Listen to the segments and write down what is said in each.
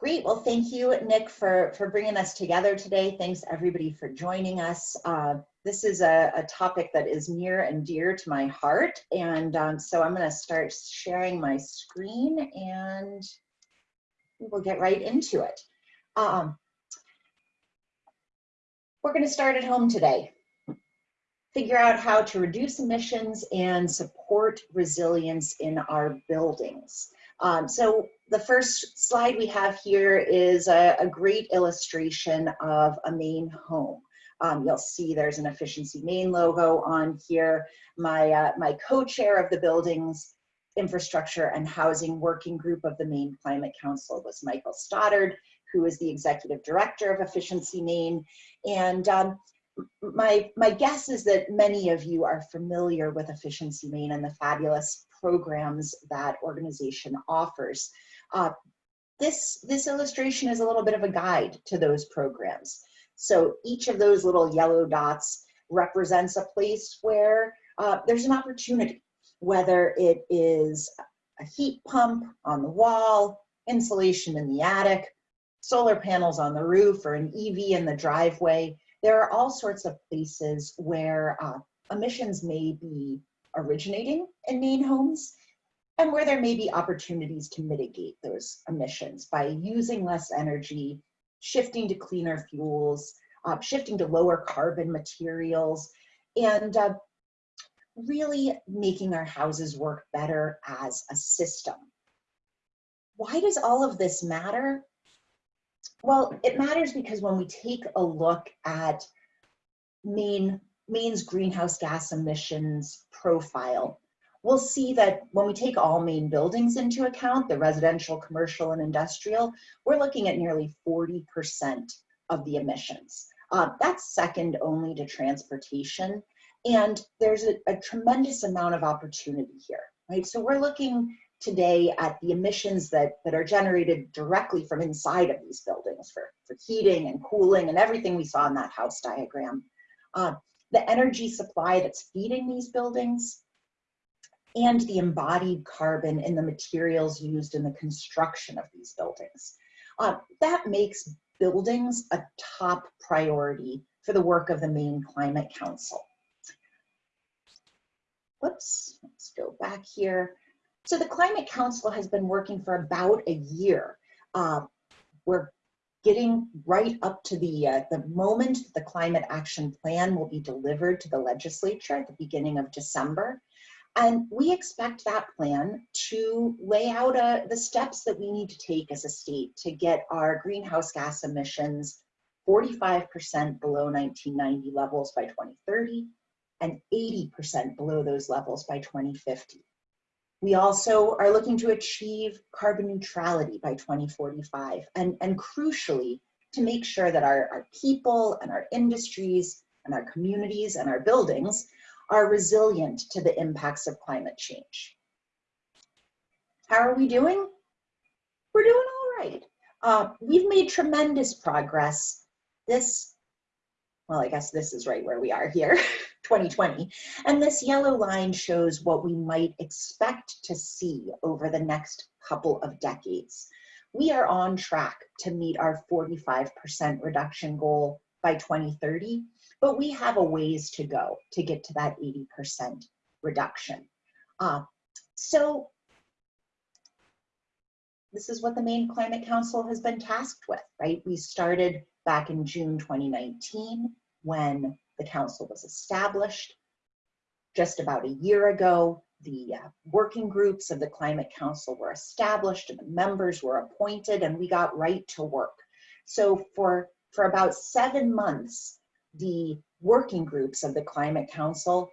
Great. Well, thank you, Nick, for, for bringing us together today. Thanks, everybody, for joining us. Uh, this is a, a, topic that is near and dear to my heart. And um, so I'm going to start sharing my screen and we'll get right into it. Um, we're going to start at home today. Figure out how to reduce emissions and support resilience in our buildings. Um, so the first slide we have here is a, a great illustration of a Maine home. Um, you'll see there's an Efficiency Maine logo on here. My, uh, my co-chair of the buildings infrastructure and housing working group of the Maine Climate Council was Michael Stoddard, who is the executive director of Efficiency Maine. And um, my, my guess is that many of you are familiar with Efficiency Maine and the fabulous programs that organization offers. Uh, this, this illustration is a little bit of a guide to those programs. So each of those little yellow dots represents a place where uh, there's an opportunity, whether it is a heat pump on the wall, insulation in the attic, solar panels on the roof, or an EV in the driveway. There are all sorts of places where uh, emissions may be originating in Maine homes and where there may be opportunities to mitigate those emissions by using less energy, shifting to cleaner fuels, uh, shifting to lower carbon materials, and uh, really making our houses work better as a system. Why does all of this matter? Well, it matters because when we take a look at Maine Maine's greenhouse gas emissions profile, we'll see that when we take all Maine buildings into account, the residential, commercial, and industrial, we're looking at nearly 40% of the emissions. Uh, that's second only to transportation. And there's a, a tremendous amount of opportunity here, right? So we're looking today at the emissions that, that are generated directly from inside of these buildings for, for heating and cooling and everything we saw in that house diagram. Uh, the energy supply that's feeding these buildings, and the embodied carbon in the materials used in the construction of these buildings. Uh, that makes buildings a top priority for the work of the Maine Climate Council. Whoops, let's go back here. So the Climate Council has been working for about a year. Uh, we're getting right up to the, uh, the moment the climate action plan will be delivered to the legislature at the beginning of December. And we expect that plan to lay out uh, the steps that we need to take as a state to get our greenhouse gas emissions 45% below 1990 levels by 2030 and 80% below those levels by 2050. We also are looking to achieve carbon neutrality by 2045 and, and crucially to make sure that our, our people and our industries and our communities and our buildings are resilient to the impacts of climate change. How are we doing? We're doing all right. Uh, we've made tremendous progress. This, well, I guess this is right where we are here. 2020. And this yellow line shows what we might expect to see over the next couple of decades. We are on track to meet our 45% reduction goal by 2030, but we have a ways to go to get to that 80% reduction. Uh, so this is what the Maine Climate Council has been tasked with, right? We started back in June 2019 when the council was established. Just about a year ago, the uh, working groups of the Climate Council were established and the members were appointed and we got right to work. So for, for about seven months, the working groups of the Climate Council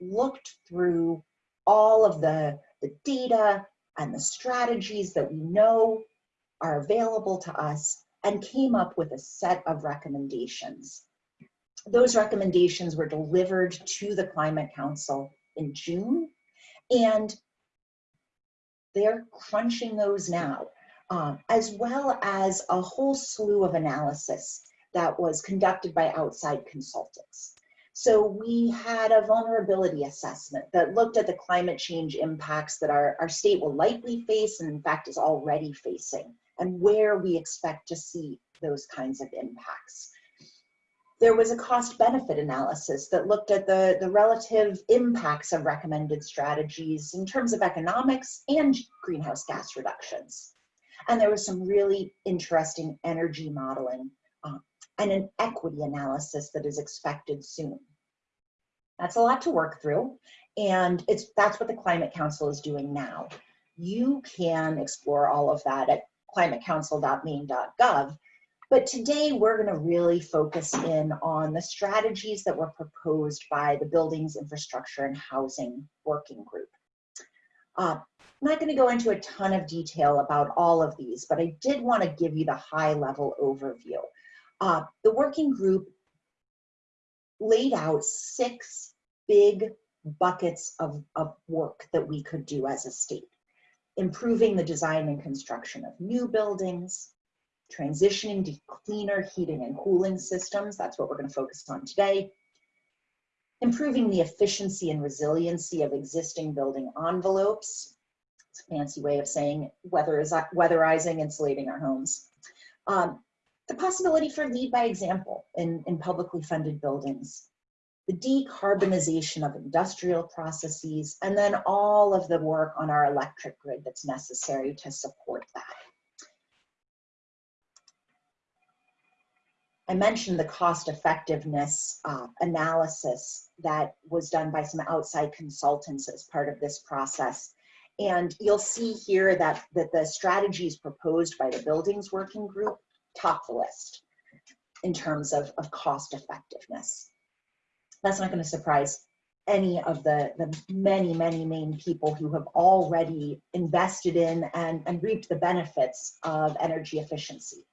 looked through all of the, the data and the strategies that we know are available to us and came up with a set of recommendations. Those recommendations were delivered to the Climate Council in June, and they're crunching those now, um, as well as a whole slew of analysis that was conducted by outside consultants. So we had a vulnerability assessment that looked at the climate change impacts that our, our state will likely face and in fact is already facing and where we expect to see those kinds of impacts. There was a cost benefit analysis that looked at the, the relative impacts of recommended strategies in terms of economics and greenhouse gas reductions. And there was some really interesting energy modeling uh, and an equity analysis that is expected soon. That's a lot to work through, and it's that's what the Climate Council is doing now. You can explore all of that at climatecouncil.maine.gov, but today we're going to really focus in on the strategies that were proposed by the Buildings, Infrastructure, and Housing Working Group. Uh, I'm not going to go into a ton of detail about all of these, but I did want to give you the high level overview. Uh, the working group laid out six big buckets of, of work that we could do as a state. Improving the design and construction of new buildings, transitioning to cleaner heating and cooling systems, that's what we're gonna focus on today, improving the efficiency and resiliency of existing building envelopes, it's a fancy way of saying weather weatherizing, insulating our homes, um, the possibility for lead by example in, in publicly funded buildings, the decarbonization of industrial processes, and then all of the work on our electric grid that's necessary to support that. I mentioned the cost effectiveness uh, analysis that was done by some outside consultants as part of this process. And you'll see here that, that the strategies proposed by the buildings working group top the list in terms of, of cost effectiveness. That's not going to surprise any of the, the many, many Maine people who have already invested in and, and reaped the benefits of energy efficiency.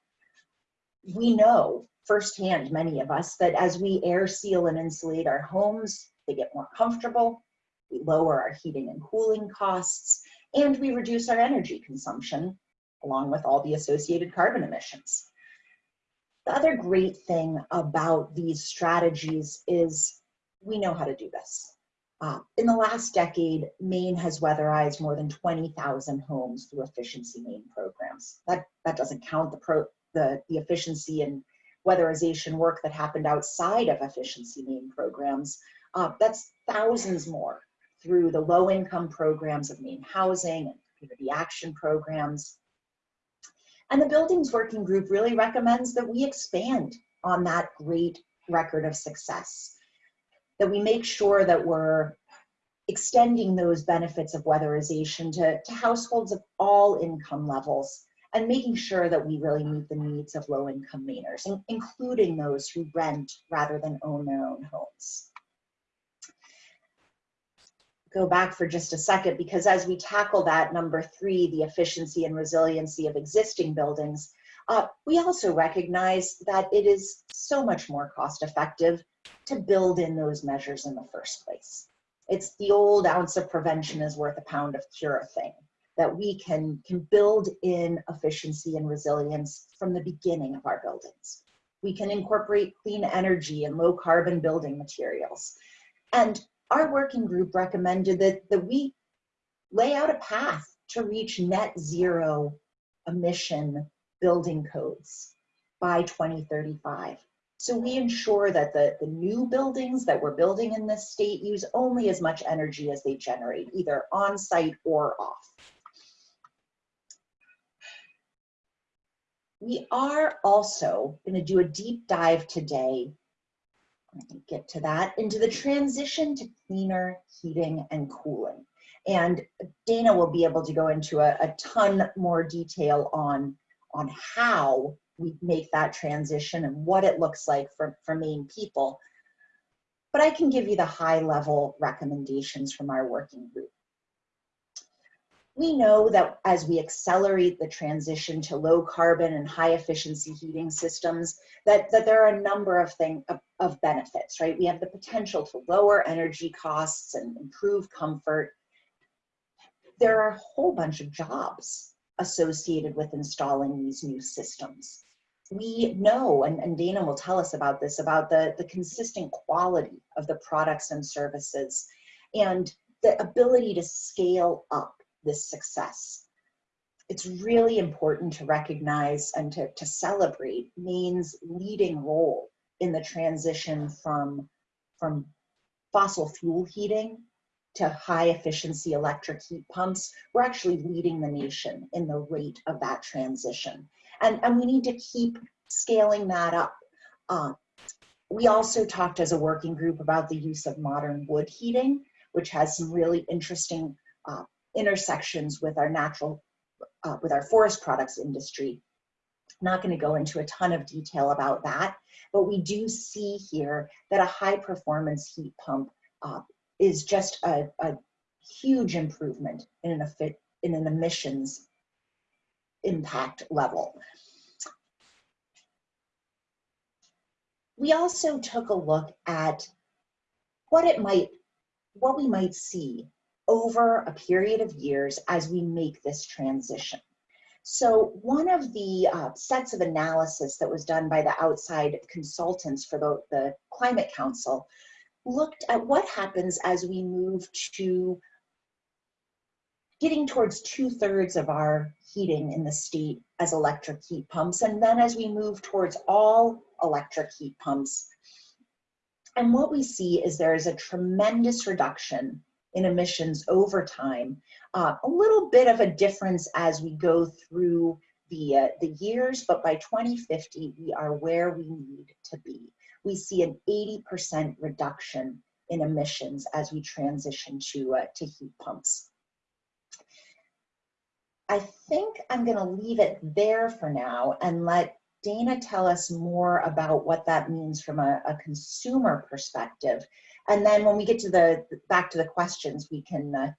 We know firsthand, many of us, that as we air seal and insulate our homes, they get more comfortable, we lower our heating and cooling costs, and we reduce our energy consumption, along with all the associated carbon emissions. The other great thing about these strategies is we know how to do this. Uh, in the last decade, Maine has weatherized more than 20,000 homes through efficiency Maine programs. That, that doesn't count the, pro, the, the efficiency and weatherization work that happened outside of efficiency Maine programs. Uh, that's thousands more through the low income programs of Maine housing and community action programs, and the Buildings Working Group really recommends that we expand on that great record of success, that we make sure that we're extending those benefits of weatherization to, to households of all income levels and making sure that we really meet the needs of low income Mainers, including those who rent rather than own their own homes go back for just a second because as we tackle that number three, the efficiency and resiliency of existing buildings, uh, we also recognize that it is so much more cost effective to build in those measures in the first place. It's the old ounce of prevention is worth a pound of cure thing that we can, can build in efficiency and resilience from the beginning of our buildings. We can incorporate clean energy and low carbon building materials. And our working group recommended that, that we lay out a path to reach net zero emission building codes by 2035. So we ensure that the, the new buildings that we're building in this state use only as much energy as they generate, either on site or off. We are also going to do a deep dive today get to that, into the transition to cleaner heating and cooling. And Dana will be able to go into a, a ton more detail on, on how we make that transition and what it looks like for, for Maine people. But I can give you the high level recommendations from our working group we know that as we accelerate the transition to low carbon and high efficiency heating systems, that, that there are a number of things of, of benefits, right? We have the potential to lower energy costs and improve comfort. There are a whole bunch of jobs associated with installing these new systems. We know, and, and Dana will tell us about this, about the, the consistent quality of the products and services and the ability to scale up this success. it's really important to recognize and to, to celebrate Maine's leading role in the transition from, from fossil fuel heating to high efficiency electric heat pumps. We're actually leading the nation in the rate of that transition. And, and we need to keep scaling that up. Uh, we also talked as a working group about the use of modern wood heating, which has some really interesting uh, intersections with our natural, uh, with our forest products industry. Not going to go into a ton of detail about that, but we do see here that a high performance heat pump uh, is just a, a, huge improvement in an, in an emissions impact level. We also took a look at what it might, what we might see over a period of years as we make this transition. So one of the uh, sets of analysis that was done by the outside consultants for the, the Climate Council looked at what happens as we move to getting towards two thirds of our heating in the state as electric heat pumps. And then as we move towards all electric heat pumps, and what we see is there is a tremendous reduction in emissions over time. Uh, a little bit of a difference as we go through the, uh, the years, but by 2050, we are where we need to be. We see an 80% reduction in emissions as we transition to, uh, to heat pumps. I think I'm going to leave it there for now and let Dana tell us more about what that means from a, a consumer perspective. And then when we get to the back to the questions, we can uh,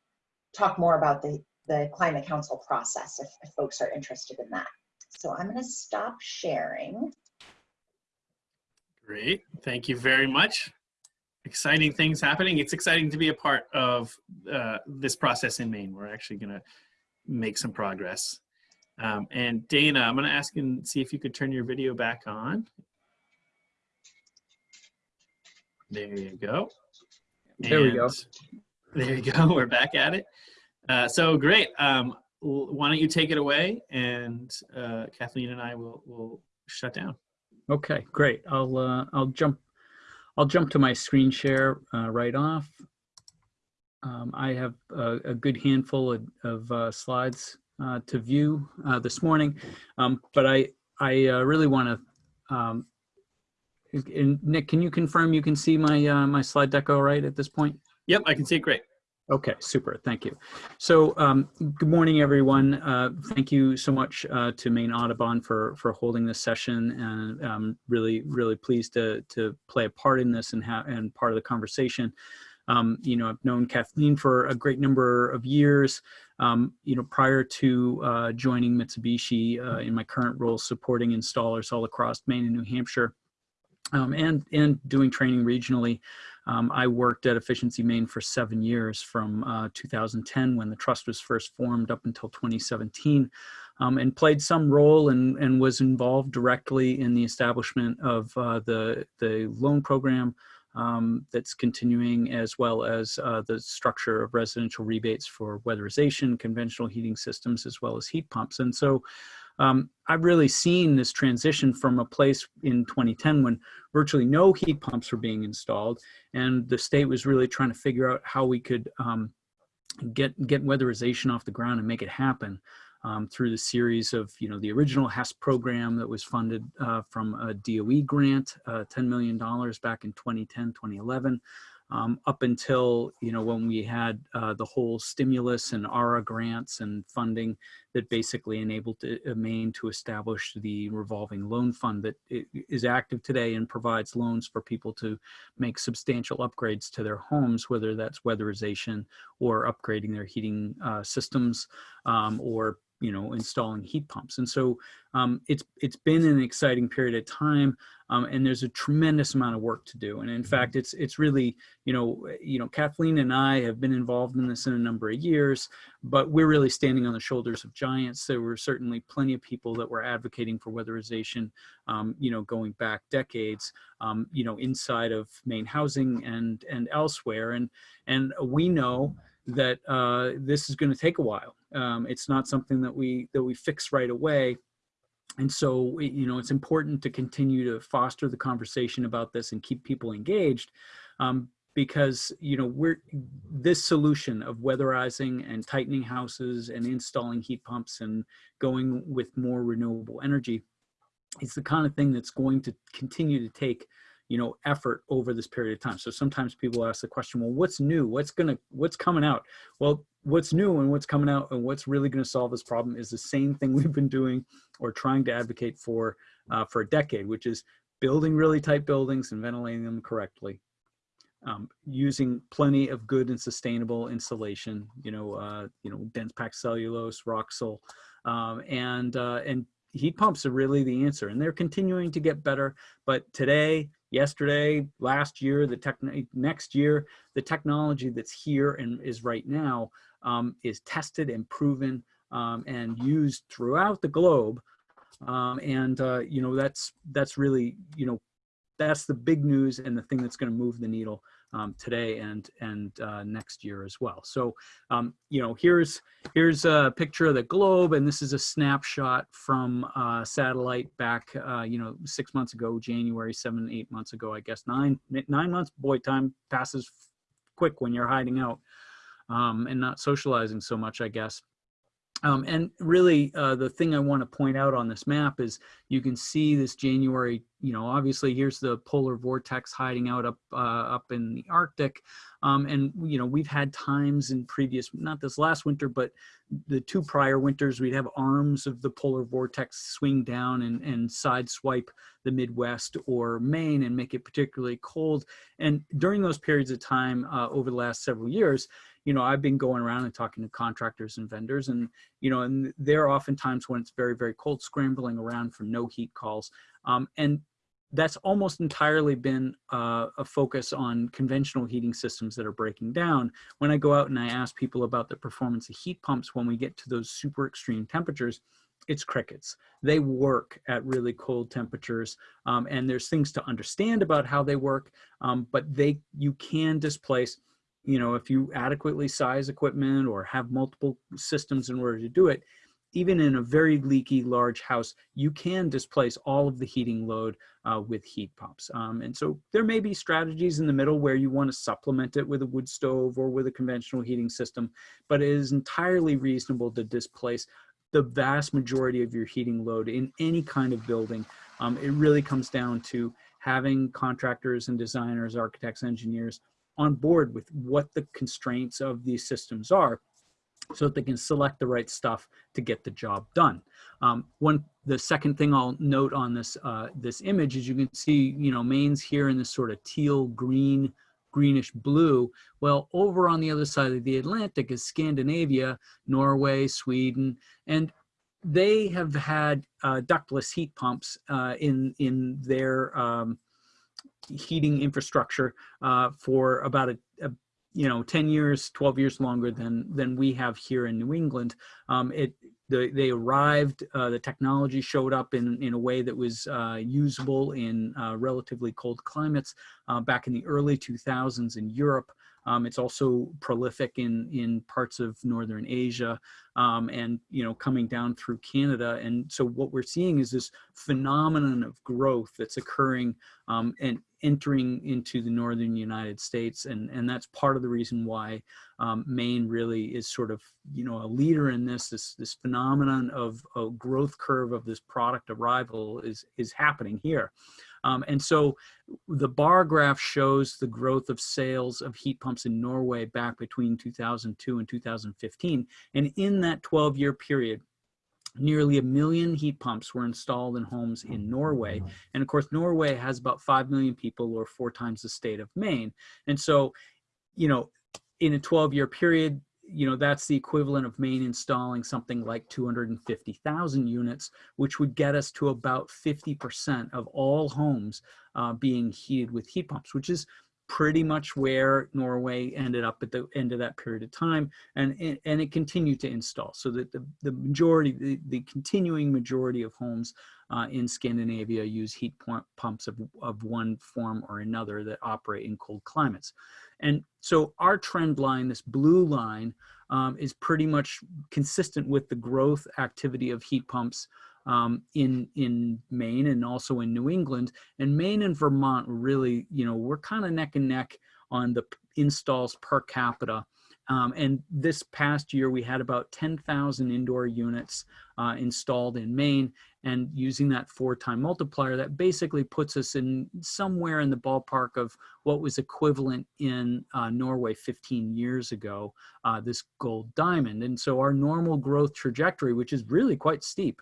talk more about the, the Climate Council process if, if folks are interested in that. So I'm going to stop sharing. Great. Thank you very much. Exciting things happening. It's exciting to be a part of uh, this process in Maine. We're actually going to make some progress. Um, and Dana, I'm going to ask and see if you could turn your video back on. There you go. There and we go. There you go. We're back at it. Uh, so great. Um, why don't you take it away, and uh, Kathleen and I will will shut down. Okay, great. I'll uh, I'll jump I'll jump to my screen share uh, right off. Um, I have a, a, good handful of, of uh, slides uh, to view uh, this morning, um, but I I uh, really want to. Um, Nick, can you confirm you can see my uh, my slide deck all right at this point? Yep, I can see it great. Okay, super. Thank you. So, um, good morning, everyone. Uh, thank you so much uh, to Maine Audubon for for holding this session, and I'm really, really pleased to to play a part in this and have and part of the conversation. Um, you know, I've known Kathleen for a great number of years. Um, you know, prior to uh, joining Mitsubishi uh, in my current role, supporting installers all across Maine and New Hampshire, um, and and doing training regionally. Um, I worked at Efficiency Maine for seven years from uh, 2010 when the trust was first formed up until 2017 um, and played some role and, and was involved directly in the establishment of uh, the, the loan program um, that's continuing as well as uh, the structure of residential rebates for weatherization, conventional heating systems, as well as heat pumps. And so um, I've really seen this transition from a place in 2010 when virtually no heat pumps were being installed and the state was really trying to figure out how we could um, get, get weatherization off the ground and make it happen um, through the series of, you know, the original HES program that was funded uh, from a DOE grant, uh, $10 million back in 2010, 2011, um, up until, you know, when we had uh, the whole stimulus and ARRA grants and funding that basically enabled uh, Maine to establish the revolving loan fund that is active today and provides loans for people to make substantial upgrades to their homes, whether that's weatherization or upgrading their heating uh, systems um, or you know, installing heat pumps. And so um, it's it's been an exciting period of time, um, and there's a tremendous amount of work to do. And in fact, it's it's really you know you know Kathleen and I have been involved in this in a number of years, but we're really standing on the shoulders of giants. There were certainly plenty of people that were advocating for weatherization, um, you know, going back decades, um, you know, inside of Maine housing and and elsewhere. And and we know that uh, this is going to take a while Um, it's not something that we that we fix right away. And so, you know, it's important to continue to foster the conversation about this and keep people engaged um, because, you know, we're this solution of weatherizing and tightening houses and installing heat pumps and going with more renewable energy it's the kind of thing that's going to continue to take you know effort over this period of time. So sometimes people ask the question well what's new? What's gonna what's coming out? Well what's new and what's coming out and what's really going to solve this problem is the same thing we've been doing or trying to advocate for uh, for a decade which is building really tight buildings and ventilating them correctly um, using plenty of good and sustainable insulation you know uh, you know dense packed cellulose Roxul um, and uh, and heat pumps are really the answer. And they're continuing to get better but today yesterday last year the tech next year the technology that's here and is right now um, is tested and proven um, and used throughout the globe. Um, and uh, you know that's that's really you know that's the big news and the thing that's going to move the needle um, today and and uh, next year as well. So um, you know here's here's a picture of the globe, and this is a snapshot from uh, satellite back uh, you know six months ago, January, seven eight months ago, I guess nine nine months. Boy, time passes quick when you're hiding out um, and not socializing so much, I guess. Um, and really, uh, the thing I want to point out on this map is you can see this January, you know, obviously here's the polar vortex hiding out up uh, up in the Arctic. Um, and, you know, we've had times in previous, not this last winter, but the two prior winters, we'd have arms of the polar vortex swing down and, and side swipe the Midwest or Maine and make it particularly cold. And during those periods of time uh, over the last several years, you know, I've been going around and talking to contractors and vendors and, you know, and they're oftentimes when it's very, very cold, scrambling around for no heat calls. Um, and that's almost entirely been uh, a focus on conventional heating systems that are breaking down. When I go out and I ask people about the performance of heat pumps when we get to those super extreme temperatures, it's crickets. They work at really cold temperatures, um, and there's things to understand about how they work, um, but they you can displace you know, if you adequately size equipment or have multiple systems in order to do it, even in a very leaky large house, you can displace all of the heating load uh, with heat pumps. Um, and so there may be strategies in the middle where you want to supplement it with a wood stove or with a conventional heating system, but it is entirely reasonable to displace the vast majority of your heating load in any kind of building. Um, it really comes down to having contractors and designers, architects, engineers on board with what the constraints of these systems are so that they can select the right stuff to get the job done. Um, one, the second thing I'll note on this uh, this image is you can see, you know, Maine's here in this sort of teal green, greenish blue. Well, over on the other side of the Atlantic is Scandinavia, Norway, Sweden, and they have had uh, ductless heat pumps uh, in in their um, heating infrastructure uh, for about a, a, you know 10 years 12 years longer than than we have here in new england. Um, it the, they arrived uh, the technology showed up in in a way that was uh, usable in uh, relatively cold climates uh, back in the early 2000s in europe um, it's also prolific in, in parts of Northern Asia um, and, you know, coming down through Canada. And so what we're seeing is this phenomenon of growth that's occurring um, and entering into the Northern United States. And, and that's part of the reason why um, Maine really is sort of, you know, a leader in this, this, this phenomenon of a growth curve of this product arrival is, is happening here. Um, and so the bar graph shows the growth of sales of heat pumps in Norway back between 2002 and 2015. And in that 12 year period, nearly a million heat pumps were installed in homes in Norway. And of course, Norway has about 5 million people or four times the state of Maine. And so, you know, in a 12 year period, you know, that's the equivalent of Maine installing something like 250,000 units, which would get us to about 50% of all homes uh, being heated with heat pumps, which is pretty much where Norway ended up at the end of that period of time, and and, it continued to install. So that the, the majority, the, the continuing majority of homes uh, in Scandinavia use heat pumps of, of one form or another that operate in cold climates. And so our trend line, this blue line, um, is pretty much consistent with the growth activity of heat pumps um, in in Maine and also in New England. And Maine and Vermont really, you know, we're kind of neck and neck on the installs per capita. Um, and this past year, we had about 10,000 indoor units uh, installed in Maine. And using that four-time multiplier, that basically puts us in somewhere in the ballpark of what was equivalent in uh, Norway 15 years ago, uh, this gold diamond. And so our normal growth trajectory, which is really quite steep,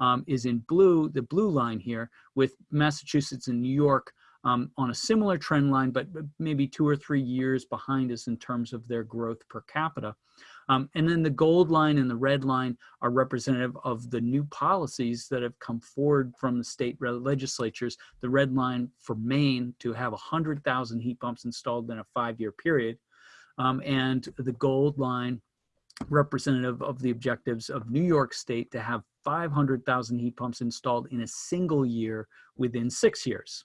um, is in blue, the blue line here, with Massachusetts and New York um, on a similar trend line, but maybe two or three years behind us in terms of their growth per capita. Um, and then the gold line and the red line are representative of the new policies that have come forward from the state legislatures. The red line for Maine to have 100,000 heat pumps installed in a five-year period. Um, and the gold line representative of the objectives of New York State to have 500,000 heat pumps installed in a single year within six years.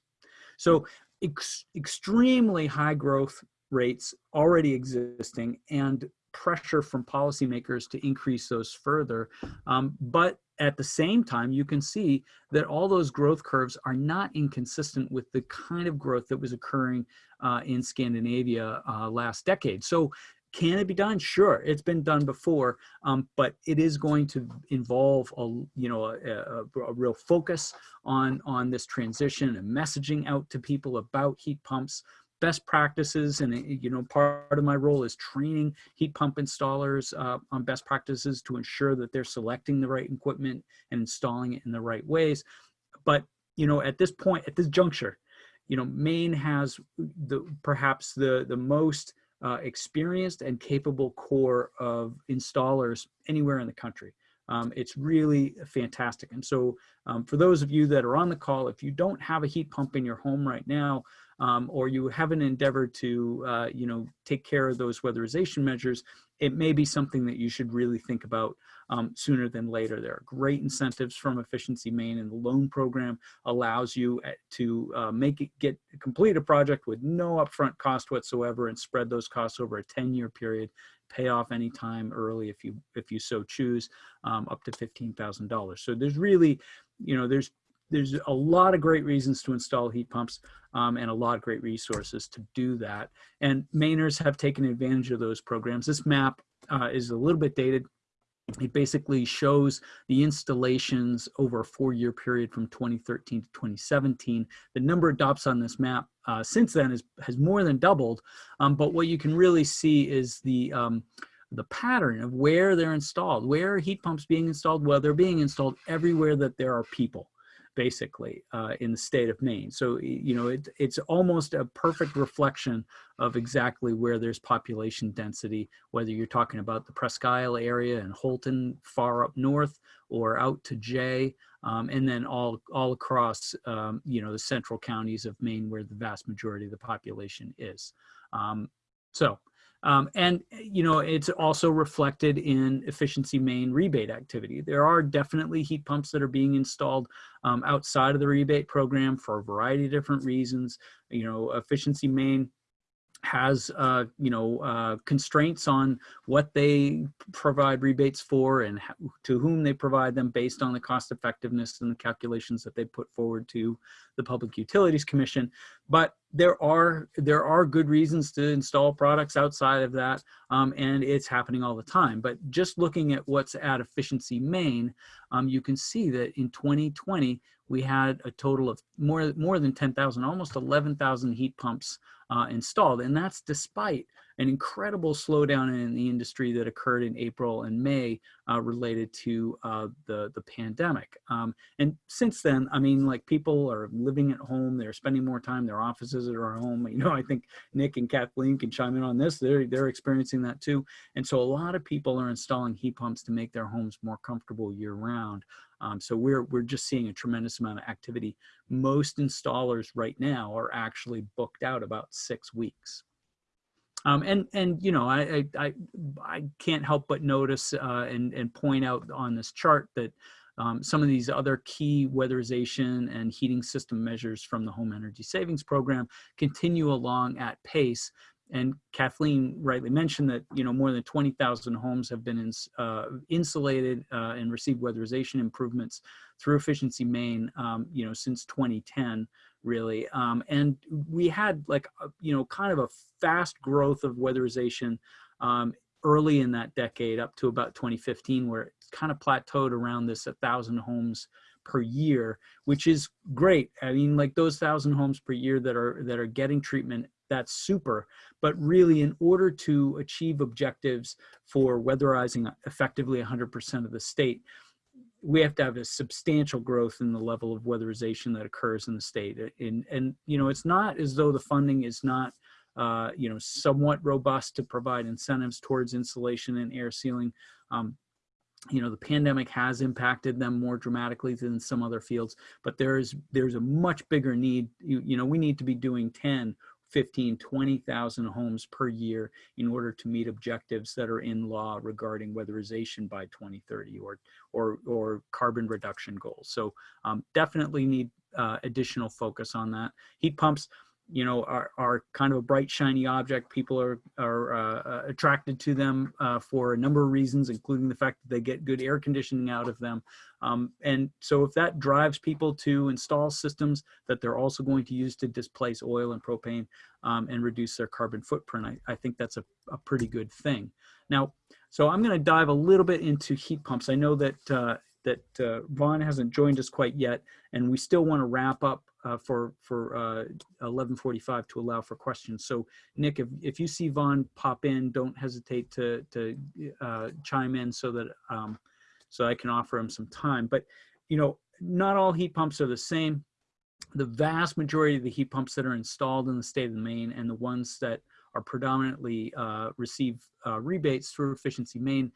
So ex extremely high growth rates already existing and pressure from policymakers to increase those further. Um, but at the same time, you can see that all those growth curves are not inconsistent with the kind of growth that was occurring uh, in Scandinavia uh, last decade. So can it be done? Sure, it's been done before, um, but it is going to involve a you know a, a, a, real focus on on this transition and messaging out to people about heat pumps, best practices, and you know part of my role is training heat pump installers uh, on best practices to ensure that they're selecting the right equipment and installing it in the right ways. But you know at this point, at this juncture, you know Maine has the perhaps the the most uh, experienced and capable core of installers anywhere in the country. Um, it's really fantastic. And so um, for those of you that are on the call, if you don't have a heat pump in your home right now, um, or you haven't endeavored to, uh, you know, take care of those weatherization measures, it may be something that you should really think about um, sooner than later. There are great incentives from Efficiency Maine and the loan program allows you uh, to uh, make it get complete a project with no upfront cost whatsoever and spread those costs over a 10 year period pay off anytime early if you if you so choose um, up to $15,000. So there's really, you know, there's there's a lot of great reasons to install heat pumps um, and a lot of great resources to do that. And Mainers have taken advantage of those programs. This map uh, is a little bit dated. It basically shows the installations over a four-year period from 2013 to 2017. The number of DOPS on this map uh, since then is, has more than doubled. Um, but what you can really see is the um, the pattern of where they're installed, where heat pumps being installed? Well, they're being installed everywhere that there are people basically uh, in the state of Maine. So, you know, it, it's almost a perfect reflection of exactly where there's population density, whether you're talking about the Presque Isle area and Houlton far up north or out to Jay, um, and then all, all across, um, you know, the central counties of Maine where the vast majority of the population is. Um, so um, and, you know, it's also reflected in efficiency Maine rebate activity. There are definitely heat pumps that are being installed um, outside of the rebate program for a variety of different reasons. You know, efficiency Maine has uh, you know uh, constraints on what they provide rebates for and to whom they provide them based on the cost effectiveness and the calculations that they put forward to the Public Utilities Commission. But there are there are good reasons to install products outside of that, um, and it's happening all the time. But just looking at what's at Efficiency Maine, um, you can see that in 2020 we had a total of more more than 10,000, almost 11,000 heat pumps uh, installed. And that's despite an incredible slowdown in the industry that occurred in April and May uh, related to uh, the, the pandemic. Um, and since then, I mean, like people are living at home, they're spending more time, their offices are at home. You know, I think Nick and Kathleen can chime in on this. They're, they're experiencing that too. And so a lot of people are installing heat pumps to make their homes more comfortable year round. Um, so we're, we're just seeing a tremendous amount of activity. Most installers right now are actually booked out about six weeks. Um, and and you know I, I I can't help but notice uh, and and point out on this chart that um, some of these other key weatherization and heating system measures from the home energy savings program continue along at pace. And Kathleen rightly mentioned that you know more than 20,000 homes have been uh, insulated uh, and received weatherization improvements through Efficiency Maine, um, you know, since 2010 really. Um, and we had like, a, you know, kind of a fast growth of weatherization um, early in that decade up to about 2015, where it kind of plateaued around this 1,000 homes per year, which is great. I mean, like those 1,000 homes per year that are, that are getting treatment that's super. But really, in order to achieve objectives for weatherizing effectively 100% of the state, we have to have a substantial growth in the level of weatherization that occurs in the state. And, and you know, it's not as though the funding is not, uh, you know, somewhat robust to provide incentives towards insulation and air sealing. Um, you know, the pandemic has impacted them more dramatically than some other fields, but there's there's a much bigger need. You, you know, we need to be doing 10 15, 20,000 homes per year in order to meet objectives that are in law regarding weatherization by 2030 or, or, or carbon reduction goals. So um, definitely need uh, additional focus on that. Heat pumps, you know, are, are kind of a bright, shiny object. People are, are uh, attracted to them uh, for a number of reasons, including the fact that they get good air conditioning out of them. Um, and so if that drives people to install systems that they're also going to use to displace oil and propane um, and reduce their carbon footprint, I, I think that's a, a pretty good thing. Now, so I'm going to dive a little bit into heat pumps. I know that uh, that uh, Vaughn hasn't joined us quite yet, and we still want to wrap up uh, for for uh, 11:45 to allow for questions. So Nick, if if you see Vaughn pop in, don't hesitate to to uh, chime in so that um, so I can offer him some time. But you know, not all heat pumps are the same. The vast majority of the heat pumps that are installed in the state of Maine and the ones that are predominantly uh, receive uh, rebates through Efficiency Maine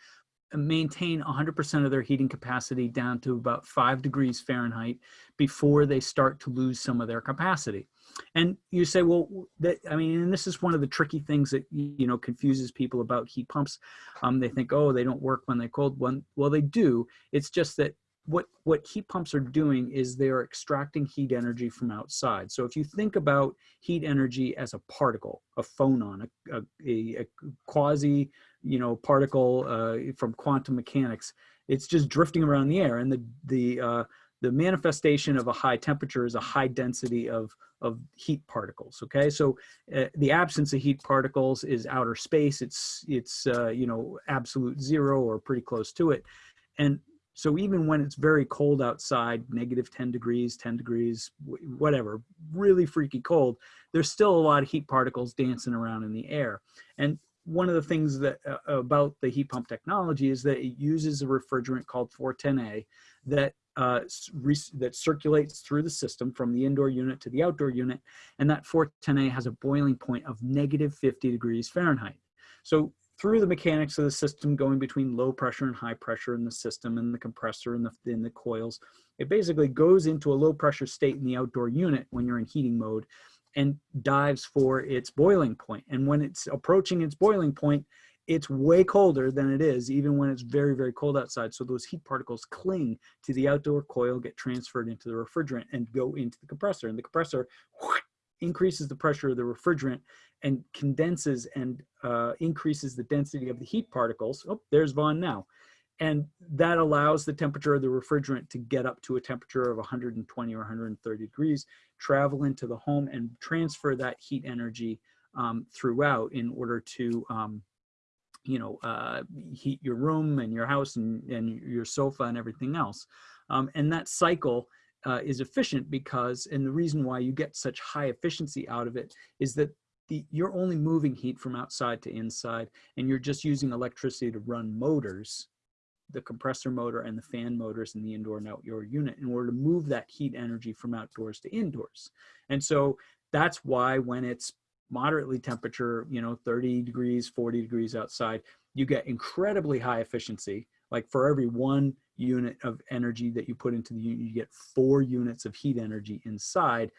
maintain 100% of their heating capacity down to about five degrees Fahrenheit before they start to lose some of their capacity. And you say, well, that, I mean, and this is one of the tricky things that, you know, confuses people about heat pumps. Um, they think, oh, they don't work when they're cold. Well, they do. It's just that what, what heat pumps are doing is they're extracting heat energy from outside. So if you think about heat energy as a particle, a phonon, a, a, a quasi you know, particle uh, from quantum mechanics. It's just drifting around the air, and the the uh, the manifestation of a high temperature is a high density of of heat particles. Okay, so uh, the absence of heat particles is outer space. It's it's uh, you know absolute zero or pretty close to it, and so even when it's very cold outside, negative 10 degrees, 10 degrees, whatever, really freaky cold, there's still a lot of heat particles dancing around in the air. And one of the things that uh, about the heat pump technology is that it uses a refrigerant called 410A that uh, that circulates through the system from the indoor unit to the outdoor unit, and that 410A has a boiling point of negative 50 degrees Fahrenheit. So through the mechanics of the system going between low pressure and high pressure in the system and the compressor and the, in the coils, it basically goes into a low pressure state in the outdoor unit when you're in heating mode and dives for its boiling point. And when it's approaching its boiling point, it's way colder than it is, even when it's very, very cold outside. So those heat particles cling to the outdoor coil, get transferred into the refrigerant and go into the compressor. And the compressor whoosh, increases the pressure of the refrigerant and condenses and uh, increases the density of the heat particles. Oh, there's Vaughn now. And that allows the temperature of the refrigerant to get up to a temperature of 120 or 130 degrees, travel into the home and transfer that heat energy um, throughout in order to, um, you know, uh, heat your room and your house and, and your sofa and everything else. Um, and that cycle uh, is efficient because, and the reason why you get such high efficiency out of it is that the, you're only moving heat from outside to inside and you're just using electricity to run motors the compressor motor and the fan motors in the indoor and outdoor unit in order to move that heat energy from outdoors to indoors. And so that's why when it's moderately temperature, you know, 30 degrees, 40 degrees outside, you get incredibly high efficiency. Like for every one unit of energy that you put into the unit, you get four units of heat energy inside.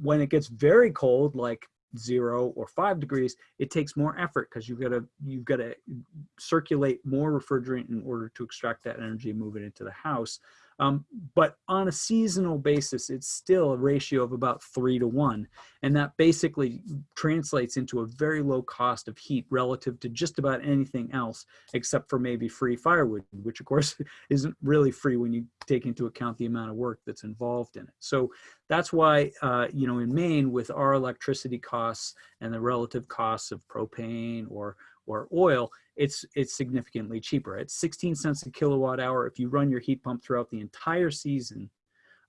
When it gets very cold, like zero or five degrees, it takes more effort because you've got to you've got to circulate more refrigerant in order to extract that energy and move it into the house. Um, but on a seasonal basis, it's still a ratio of about three to one. And that basically translates into a very low cost of heat relative to just about anything else, except for maybe free firewood, which of course isn't really free when you take into account the amount of work that's involved in it. So that's why, uh, you know, in Maine, with our electricity costs and the relative costs of propane or or oil, it's it's significantly cheaper. At 16 cents a kilowatt hour, if you run your heat pump throughout the entire season,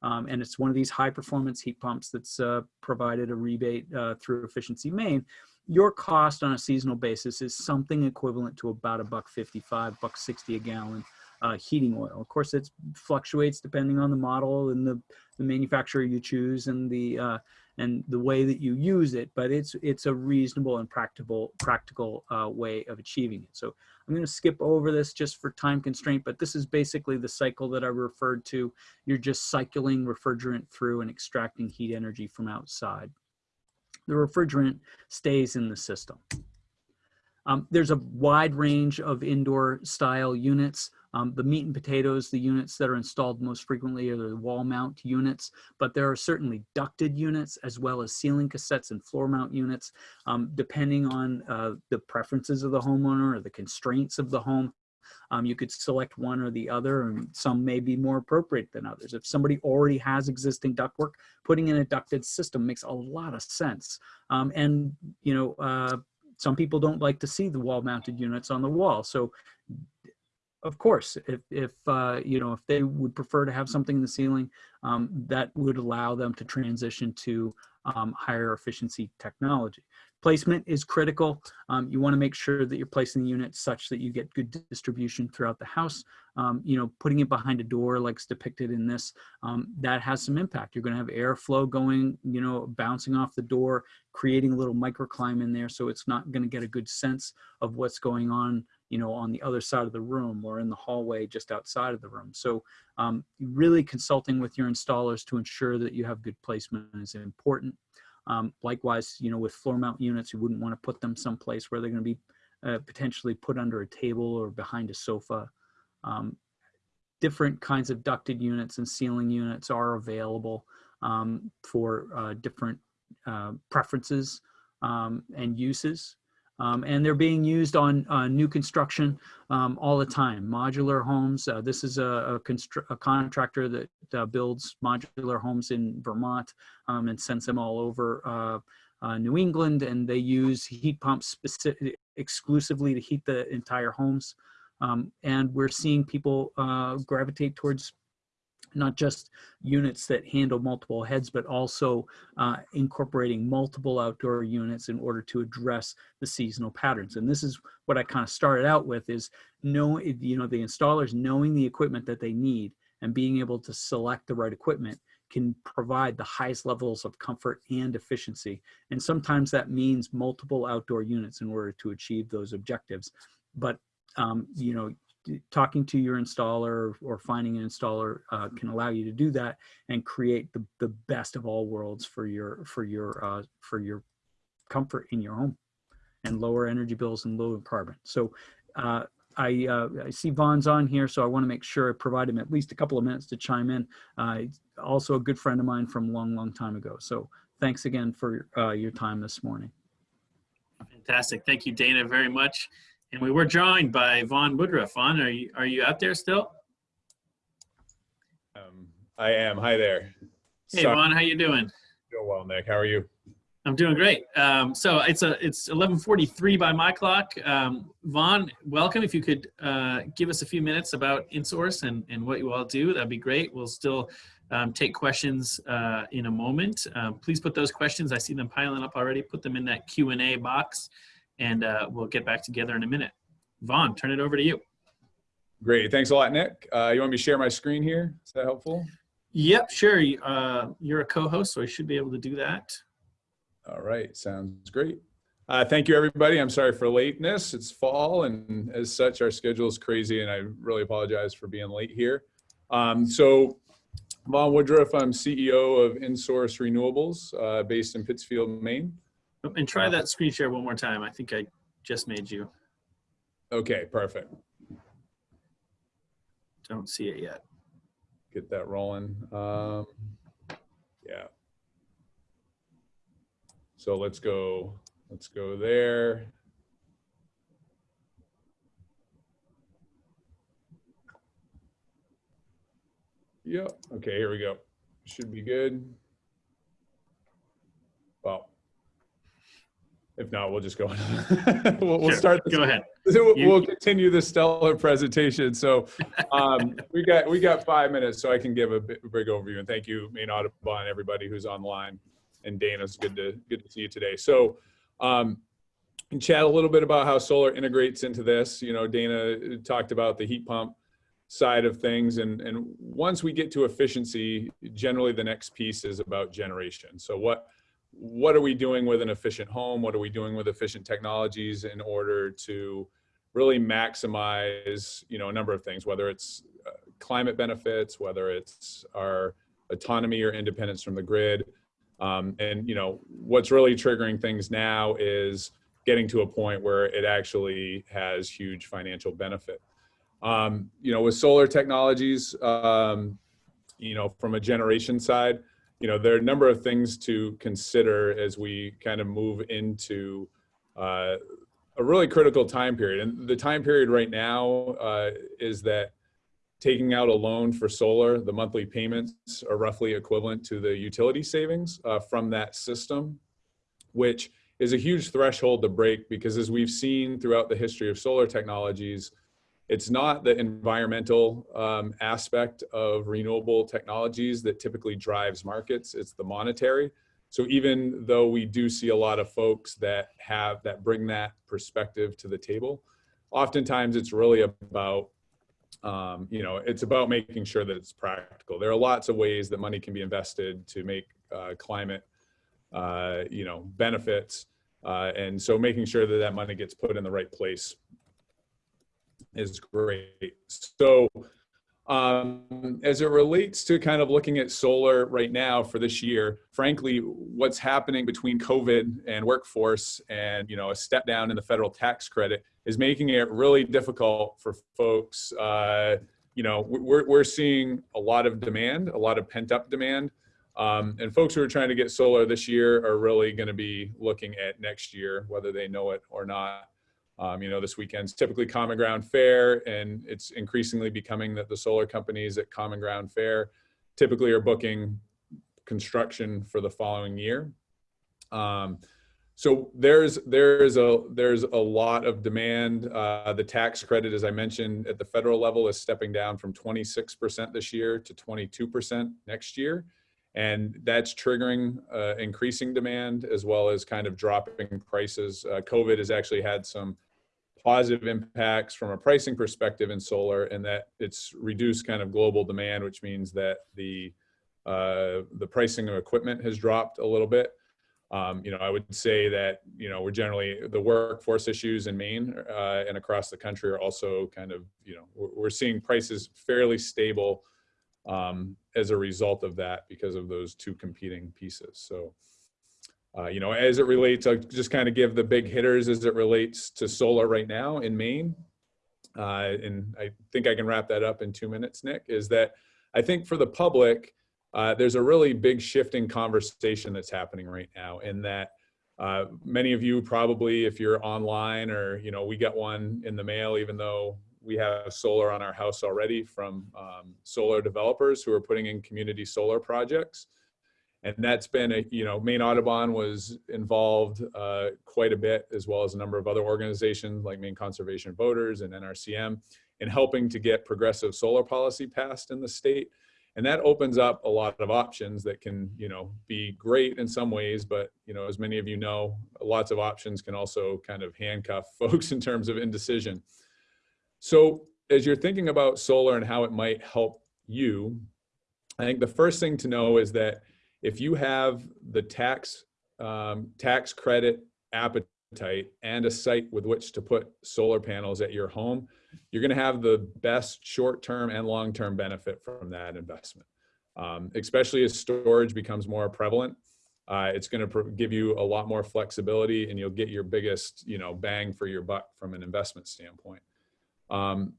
um, and it's one of these high performance heat pumps that's uh, provided a rebate uh, through Efficiency Maine, your cost on a seasonal basis is something equivalent to about a buck 55, buck 60 a gallon uh, heating oil. Of course, it fluctuates depending on the model and the, the manufacturer you choose and the uh, and the way that you use it, but it's it's a reasonable and practical practical uh, way of achieving it. So I'm going to skip over this just for time constraint, but this is basically the cycle that I referred to. You're just cycling refrigerant through and extracting heat energy from outside. The refrigerant stays in the system. Um, there's a wide range of indoor style units. Um, the meat and potatoes, the units that are installed most frequently are the wall mount units, but there are certainly ducted units as well as ceiling cassettes and floor mount units, um, depending on uh, the preferences of the homeowner or the constraints of the home. Um, you could select one or the other, and some may be more appropriate than others. If somebody already has existing ductwork, putting in a ducted system makes a lot of sense. Um, and, you know, uh, some people don't like to see the wall mounted units on the wall. So of course, if, if uh, you know, if they would prefer to have something in the ceiling, um, that would allow them to transition to um, higher efficiency technology. Placement is critical. Um, you want to make sure that you're placing the unit such that you get good distribution throughout the house. Um, you know, putting it behind a door like depicted in this, um, that has some impact. You're going to have airflow going, you know, bouncing off the door, creating a little microclimate in there so it's not going to get a good sense of what's going on you know, on the other side of the room or in the hallway just outside of the room. So um, really consulting with your installers to ensure that you have good placement is important. Um, likewise, you know, with floor mount units, you wouldn't want to put them someplace where they're going to be uh, potentially put under a table or behind a sofa. Um, different kinds of ducted units and ceiling units are available um, for uh, different uh, preferences um, and uses. Um, and they're being used on uh, new construction um, all the time. Modular homes, uh, this is a, a, a contractor that uh, builds modular homes in Vermont um, and sends them all over uh, uh, New England and they use heat pumps exclusively to heat the entire homes. Um, and we're seeing people uh, gravitate towards not just units that handle multiple heads, but also uh, incorporating multiple outdoor units in order to address the seasonal patterns. And this is what I kind of started out with is know, you know, the installers knowing the equipment that they need and being able to select the right equipment can provide the highest levels of comfort and efficiency. And sometimes that means multiple outdoor units in order to achieve those objectives. But, um, you know, talking to your installer or finding an installer uh, can allow you to do that and create the, the best of all worlds for your for your uh, for your comfort in your home and lower energy bills and lower carbon. So uh, I, uh, I see Vaughn's on here, so I want to make sure I provide him at least a couple of minutes to chime in. Uh, also a good friend of mine from a long, long time ago. So thanks again for uh, your time this morning. Fantastic. Thank you, Dana, very much. And we were joined by Vaughn Woodruff. Vaughn, are you, are you out there still? Um, I am. Hi there. Hey, Sorry, Vaughn, how you doing? doing well, Nick. How are you? I'm doing great. Um, so it's a it's 11:43 by my clock. Um, Vaughn, welcome. If you could uh, give us a few minutes about InSource and and what you all do, that'd be great. We'll still um, take questions uh, in a moment. Um, please put those questions. I see them piling up already. Put them in that Q and A box, and uh, we'll get back together in a minute. Vaughn, turn it over to you. Great. Thanks a lot, Nick. Uh, you want me to share my screen here? Is that helpful? Yep, sure. Uh, you're a co-host, so I should be able to do that. All right. Sounds great. Uh, thank you, everybody. I'm sorry for lateness. It's fall, and as such, our schedule is crazy, and I really apologize for being late here. Um, so Vaughn Woodruff, I'm CEO of InSource Renewables, uh, based in Pittsfield, Maine. And try that screen share one more time. I think I just made you. Okay, perfect. Don't see it yet. Get that rolling. Um, yeah. So let's go, let's go there. Yep, okay, here we go. Should be good. Well, if not, we'll just go. We'll, we'll Sure, start. this- Go ahead. We'll You- we'll continue the stellar presentation. So um, we got, we got five minutes so I can give a big overview. And thank you, Maine Audubon, everybody who's online. And Dana, it's good to, good to see you today. So um, and chat a little bit about how solar integrates into this. You know, Dana talked about the heat pump side of things. And, and once we get to efficiency, generally the next piece is about generation. So what, what are we doing with an efficient home? What are we doing with efficient technologies in order to really maximize, you know, a number of things, whether it's uh, climate benefits, whether it's our autonomy or independence from the grid. Um, and, you know, what's really triggering things now is getting to a point where it actually has huge financial benefit. Um, you know, with solar technologies, um, you know, from a generation side, you know, there are a number of things to consider as we kind of move into uh, a really critical time period. And the time period right now uh, is that taking out a loan for solar, the monthly payments are roughly equivalent to the utility savings uh, from that system, which is a huge threshold to break because as we've seen throughout the history of solar technologies, it's not the environmental um, aspect of renewable technologies that typically drives markets, it's the monetary. So even though we do see a lot of folks that have, that bring that perspective to the table, oftentimes it's really about, um, you know, it's about making sure that it's practical. There are lots of ways that money can be invested to make uh, climate, uh, you know, benefits. Uh, and so making sure that that money gets put in the right place is great. So um, as it relates to kind of looking at solar right now for this year, frankly, what's happening between COVID and workforce and, you know, a step down in the federal tax credit is making it really difficult for folks. Uh, you know, we're, we're seeing a lot of demand, a lot of pent up demand. Um, and folks who are trying to get solar this year are really going to be looking at next year, whether they know it or not. Um, you know, this weekend's typically Common Ground Fair, and it's increasingly becoming that the solar companies at Common Ground Fair typically are booking construction for the following year. Um, so there's there's a there's a lot of demand. Uh, the tax credit, as I mentioned, at the federal level is stepping down from 26% this year to 22% next year. And that's triggering uh, increasing demand as well as kind of dropping prices. Uh, COVID has actually had some positive impacts from a pricing perspective in solar and that it's reduced kind of global demand, which means that the uh, the pricing of equipment has dropped a little bit. Um, you know, I would say that, you know, we're generally, the workforce issues in Maine uh, and across the country are also kind of, you know, we're, seeing prices fairly stable um, as a result of that because of those two competing pieces. So, uh, you know, as it relates, I'll just kind of give the big hitters as it relates to solar right now in Maine. Uh, and I think I can wrap that up in two minutes, Nick, is that I think for the public, uh, there's a really big shifting conversation that's happening right now in that uh, many of you probably, if you're online or, you know, we got one in the mail, even though we have solar on our house already from um, solar developers who are putting in community solar projects. And that's been a, you know, Maine Audubon was involved uh, quite a bit, as well as a number of other organizations like Maine Conservation Voters and NRCM in helping to get progressive solar policy passed in the state. And that opens up a lot of options that can, you know, be great in some ways, but, you know, as many of you know, lots of options can also kind of handcuff folks in terms of indecision. So as you're thinking about solar and how it might help you, I think the first thing to know is that if you have the tax um, tax credit appetite and a site with which to put solar panels at your home, you're going to have the best short-term and long-term benefit from that investment. Um, especially as storage becomes more prevalent, uh, it's going to give you a lot more flexibility, and you'll get your biggest, you know, bang for your buck from an investment standpoint. Um,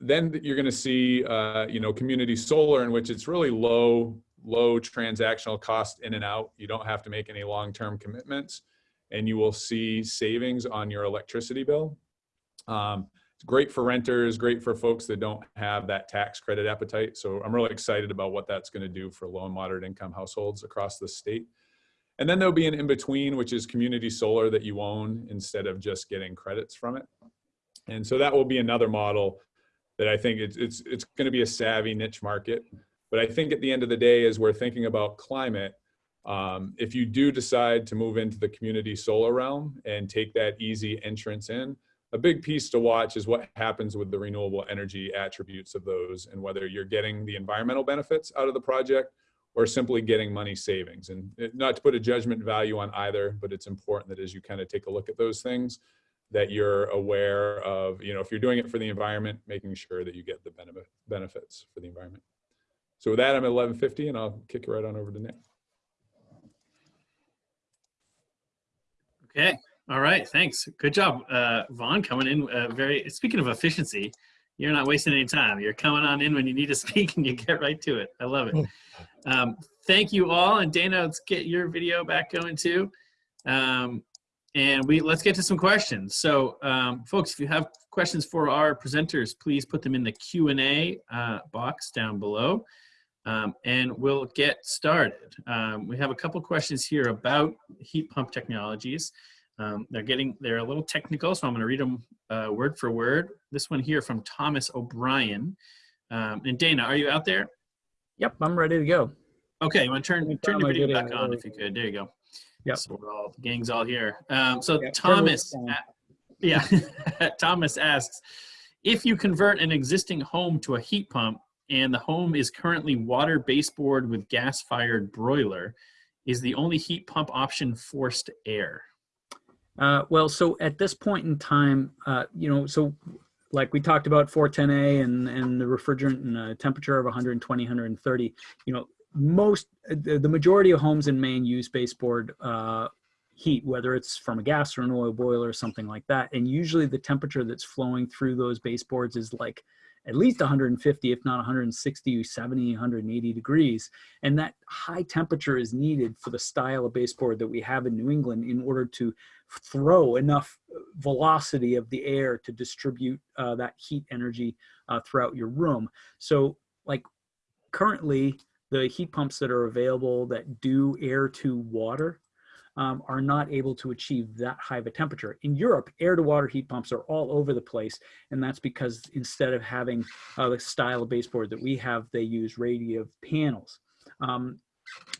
then you're going to see, uh, you know, community solar, in which it's really low, low transactional cost in and out. You don't have to make any long-term commitments, and you will see savings on your electricity bill. Um, it's great for renters, great for folks that don't have that tax credit appetite. So I'm really excited about what that's going to do for low and moderate income households across the state. And then there'll be an in-between, which is community solar that you own instead of just getting credits from it. And so that will be another model that I think it's, it's, it's going to be a savvy niche market. But I think at the end of the day, as we're thinking about climate, um, if you do decide to move into the community solar realm and take that easy entrance in, a big piece to watch is what happens with the renewable energy attributes of those and whether you're getting the environmental benefits out of the project or simply getting money savings. And not to put a judgment value on either, but it's important that as you kind of take a look at those things, that you're aware of, you know, if you're doing it for the environment, making sure that you get the benefit, benefits for the environment. So with that, I'm at 1150 and I'll kick it right on over to Nick. Okay. All right. Thanks. Good job, uh, Vaughn, coming in. Uh, very. Speaking of efficiency, you're not wasting any time. You're coming on in when you need to speak, and you get right to it. I love it. Um, thank you all, and Dana, let's get your video back going too. Um, and we let's get to some questions. So, um, folks, if you have questions for our presenters, please put them in the Q and A uh, box down below. Um, and we'll get started. Um, we have a couple questions here about heat pump technologies. Um, they're getting, they're a little technical, so I'm gonna read them uh, word for word. This one here from Thomas O'Brien. Um, and Dana, are you out there? Yep, I'm ready to go. Okay, you wanna turn, turn turn your video back on if you could, there you go. Yep. So we're all, the gang's all here. Um, so Yeah, Thomas, this down. a- yeah, Thomas asks, if you convert an existing home to a heat pump and the home is currently water baseboard with gas-fired broiler, is the only heat pump option forced air? Uh, well, so at this point in time, uh, you know, so like we talked about 410A and, and the refrigerant and temperature of 120, 130, you know, most, the, the majority of homes in Maine use baseboard uh, heat, whether it's from a gas or an oil boiler or something like that. And usually the temperature that's flowing through those baseboards is like at least 150, if not 160, 70, 180 degrees. And that high temperature is needed for the style of baseboard that we have in New England in order to throw enough velocity of the air to distribute uh, that heat energy uh, throughout your room. So like currently the heat pumps that are available that do air to water um, are not able to achieve that high of a temperature. In Europe, air to water heat pumps are all over the place. And that's because instead of having uh, the style of baseboard that we have, they use radiative panels. Um,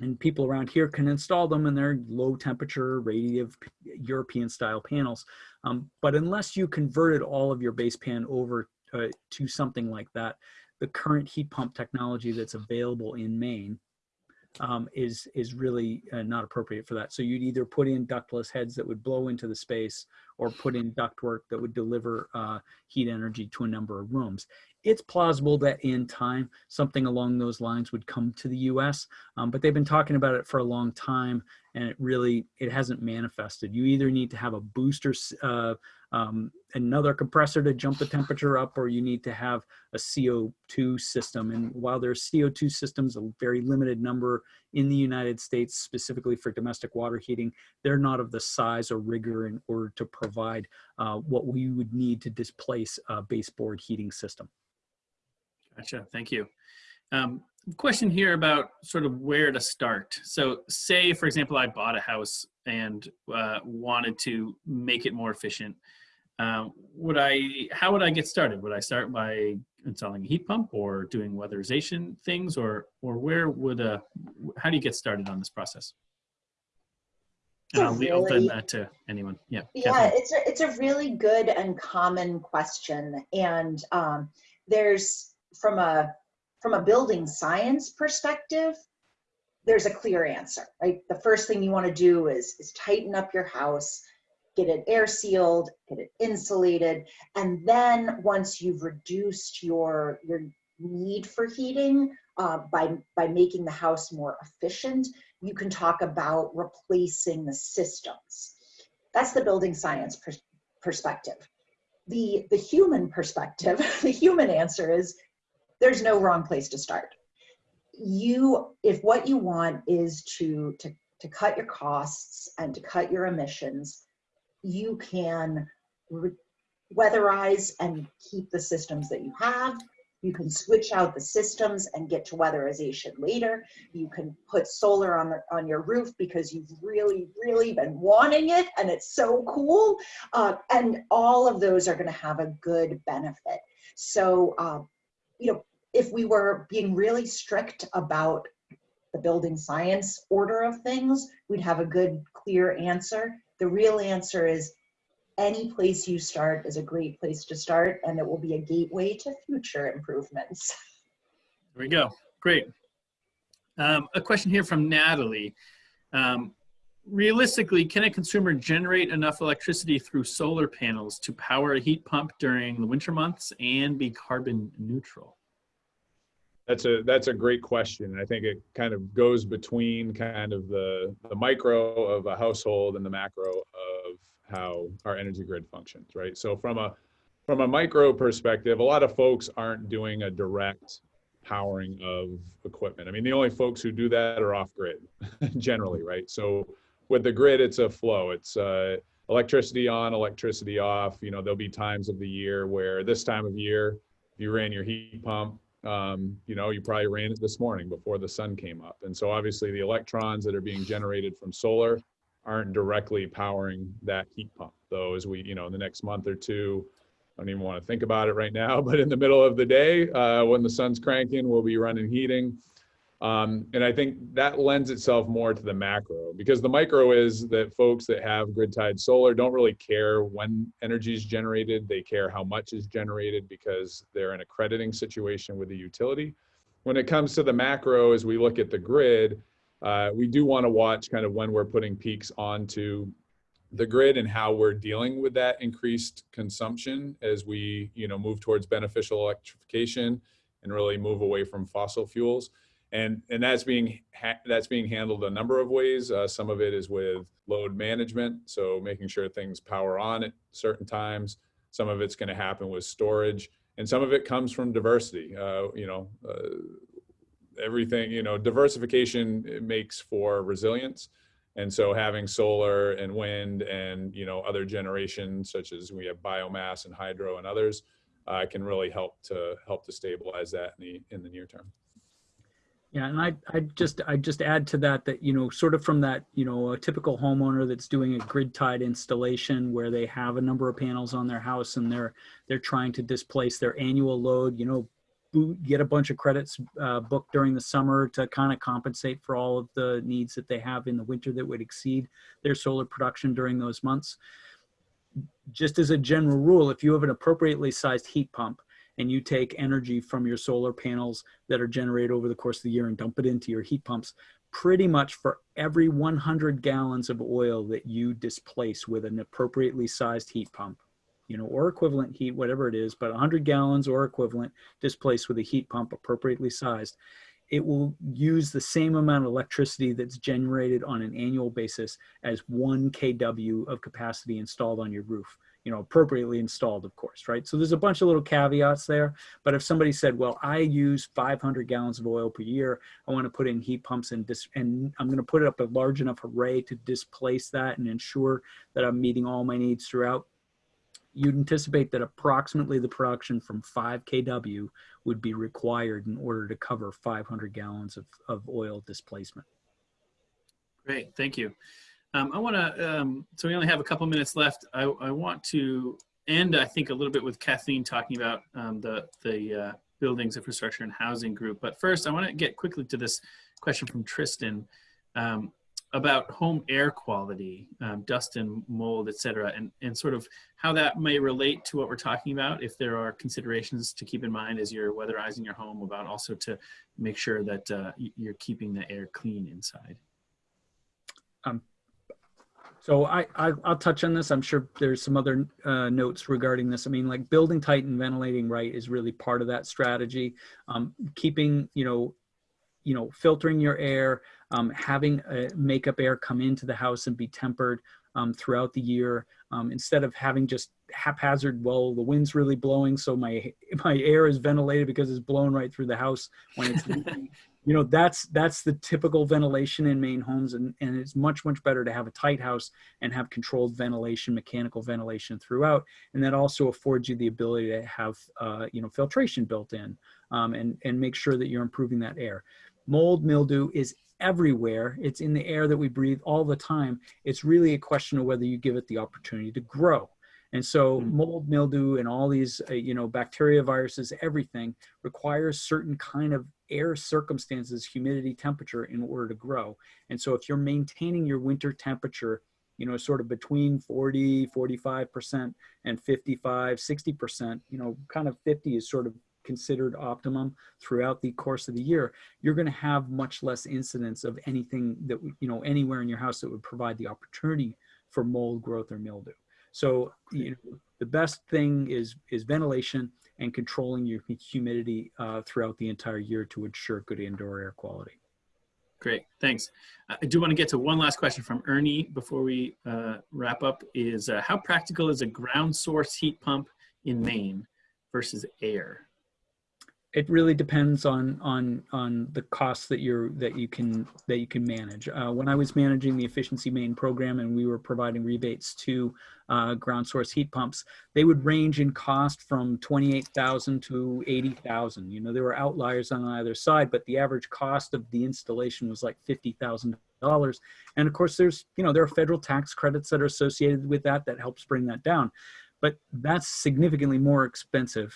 and people around here can install them and they're low temperature radiative European style panels. Um, but unless you converted all of your base pan over uh, to something like that, the current heat pump technology that's available in Maine um, is is really uh, not appropriate for that. So you'd either put in ductless heads that would blow into the space, or put in ductwork that would deliver uh, heat energy to a number of rooms. It's plausible that in time something along those lines would come to the U.S., um, but they've been talking about it for a long time, and it really it hasn't manifested. You either need to have a booster, uh, um, another compressor to jump the temperature up, or you need to have a CO2 system. And while there's CO2 systems, a very limited number in the United States, specifically for domestic water heating, they're not of the size or rigor in order to provide uh, what we would need to displace a baseboard heating system. Gotcha. Thank you. Um, question here about sort of where to start. So say, for example, I bought a house and uh, wanted to make it more efficient. Um, would I, how would I get started? Would I start by installing a heat pump or doing weatherization things or, or where would, uh, how do you get started on this process? And I'll leave open that to anyone. Yeah. Yeah, it's a, it's a really good and common question. And um, there's, from a, from a building science perspective, there's a clear answer, right? The first thing you want to do is, is tighten up your house, get it air sealed, get it insulated, and then once you've reduced your your need for heating uh, by by making the house more efficient, you can talk about replacing the systems. That's the building science pers perspective. The the human perspective, the human answer is there's no wrong place to start. You, if what you want is to to to cut your costs and to cut your emissions, you can weatherize and keep the systems that you have. You can switch out the systems and get to weatherization later. You can put solar on, the, on your roof because you've really, really been wanting it and it's so cool. Uh, and all of those are gonna have a good benefit. So, uh, you know, if we were being really strict about the building science order of things, we'd have a good, clear answer. The real answer is any place you start is a great place to start and it will be a gateway to future improvements. There we go. Great. Um, a question here from Natalie. Um, realistically, can a consumer generate enough electricity through solar panels to power a heat pump during the winter months and be carbon neutral? That's a that's a great question. I think it kind of goes between kind of the the micro of a household and the macro of how our energy grid functions, right? So from a from a micro perspective, a lot of folks aren't doing a direct powering of equipment. I mean, the only folks who do that are off grid generally, right? So with the grid, it's a flow. It's uh, electricity on, electricity off. You know, there'll be times of the year where this time of year, if you ran your heat pump, um, you know, you probably ran it this morning before the sun came up. And so obviously the electrons that are being generated from solar aren't directly powering that heat pump. Though as we, you know, in the next month or two, I don't even want to think about it right now, but in the middle of the day, uh, when the sun's cranking, we'll be running heating. Um, and I think that lends itself more to the macro because the micro is that folks that have grid tied solar don't really care when energy is generated. They care how much is generated because they're in a crediting situation with the utility. When it comes to the macro, as we look at the grid, uh, we do want to watch kind of when we're putting peaks onto the grid and how we're dealing with that increased consumption as we you know move towards beneficial electrification and really move away from fossil fuels and and that's being that's being handled a number of ways. Uh, some of it is with load management, so making sure things power on at certain times. Some of it's going to happen with storage, and some of it comes from diversity. Uh, you know, uh, everything. You know, diversification makes for resilience, and so having solar and wind and you know other generations such as we have biomass and hydro and others uh, can really help to help to stabilize that in the in the near term. Yeah, and I I just I just add to that that you know sort of from that you know a typical homeowner that's doing a grid tied installation where they have a number of panels on their house and they're they're trying to displace their annual load. You know, get a bunch of credits uh, booked during the summer to kind of compensate for all of the needs that they have in the winter that would exceed their solar production during those months. Just as a general rule, if you have an appropriately sized heat pump and you take energy from your solar panels that are generated over the course of the year and dump it into your heat pumps, pretty much for every 100 gallons of oil that you displace with an appropriately sized heat pump, you know, or equivalent heat, whatever it is, but 100 gallons or equivalent displaced with a heat pump appropriately sized, it will use the same amount of electricity that's generated on an annual basis as one kW of capacity installed on your roof you know, appropriately installed, of course, right? So there's a bunch of little caveats there. But if somebody said, well, I use 500 gallons of oil per year, I want to put in heat pumps and, dis- and I'm going to put up a large enough array to displace that and ensure that I'm meeting all my needs throughout, you'd anticipate that approximately the production from 5 kW would be required in order to cover 500 gallons of, of oil displacement. Great, thank you. Um, I want to, um, so we only have a couple minutes left. I, I, want to end, I think, a little bit with Kathleen talking about um, the, the uh, buildings, infrastructure, and housing group. But first, I want to get quickly to this question from Tristan um, about home air quality, um, dust and mold, et cetera, and, and sort of how that may relate to what we're talking about, if there are considerations to keep in mind as you're weatherizing your home about also to make sure that uh, you're keeping the air clean inside. Um, So I, I I'll touch on this. I'm sure there's some other uh, notes regarding this. I mean, like building tight and ventilating right is really part of that strategy. Um, keeping you know, you know, filtering your air, um, having a makeup air come into the house and be tempered um, throughout the year um, instead of having just haphazard. Well, the wind's really blowing, so my my air is ventilated because it's blown right through the house when it's you know that's that's the typical ventilation in Maine homes and, and it's much much better to have a tight house and have controlled ventilation mechanical ventilation throughout and that also affords you the ability to have uh, you know filtration built in um, and and make sure that you're improving that air mold mildew is everywhere it's in the air that we breathe all the time it's really a question of whether you give it the opportunity to grow and so Mm. mold, mildew, and all these, uh, you know, bacteria, viruses, everything requires certain kind of air circumstances, humidity, temperature in order to grow. And so if you're maintaining your winter temperature, you know, sort of between 40, 45% and 55, 60%, you know, kind of 50 is sort of considered optimum throughout the course of the year, you're going to have much less incidence of anything that, you know, anywhere in your house that would provide the opportunity for mold growth or mildew. So you know, the best thing is is ventilation and controlling your humidity uh, throughout the entire year to ensure good indoor air quality. Great, thanks. I do want to get to one last question from Ernie before we uh, wrap up. Is uh, how practical is a ground source heat pump in Maine versus air? It really depends on on on the costs that you're that you can that you can manage. Uh, when I was managing the Efficiency Maine program and we were providing rebates to uh, ground source heat pumps, they would range in cost from twenty eight thousand to eighty thousand. You know, there were outliers on either side, but the average cost of the installation was like fifty thousand dollars. And of course, there's you know there are federal tax credits that are associated with that that helps bring that down, but that's significantly more expensive